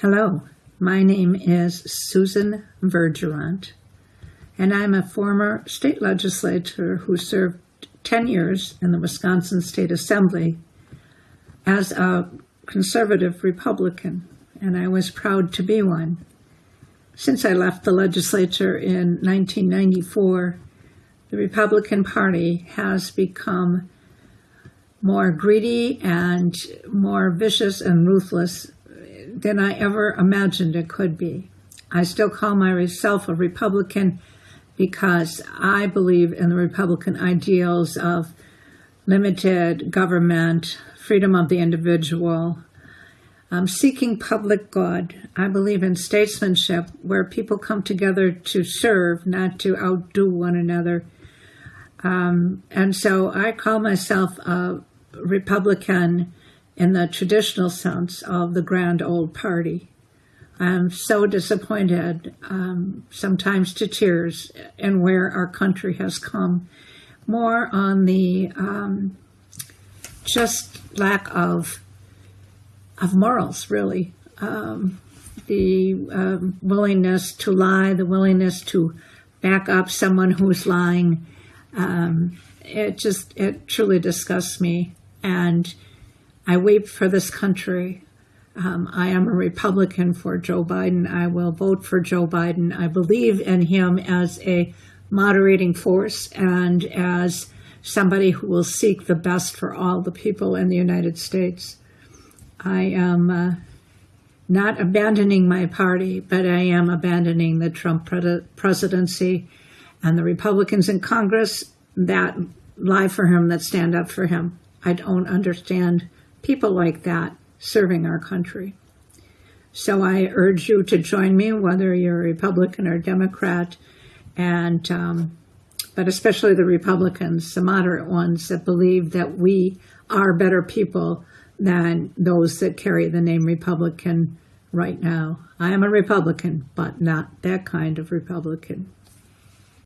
Hello, my name is Susan Vergeront, and I'm a former state legislator who served 10 years in the Wisconsin State Assembly as a conservative Republican, and I was proud to be one. Since I left the legislature in 1994, the Republican Party has become more greedy and more vicious and ruthless than I ever imagined it could be. I still call myself a Republican because I believe in the Republican ideals of limited government, freedom of the individual, um, seeking public good. I believe in statesmanship where people come together to serve, not to outdo one another. Um, and so I call myself a Republican in the traditional sense of the grand old party. I'm so disappointed, um, sometimes to tears, in where our country has come. More on the um, just lack of of morals, really. Um, the uh, willingness to lie, the willingness to back up someone who's lying. Um, it just it truly disgusts me and I weep for this country. Um, I am a Republican for Joe Biden. I will vote for Joe Biden. I believe in him as a moderating force and as somebody who will seek the best for all the people in the United States. I am uh, not abandoning my party, but I am abandoning the Trump pre- presidency and the Republicans in Congress that lie for him, that stand up for him. I don't understand people like that serving our country. So I urge you to join me, whether you're a Republican or Democrat, and um, but especially the Republicans, the moderate ones that believe that we are better people than those that carry the name Republican right now. I am a Republican, but not that kind of Republican.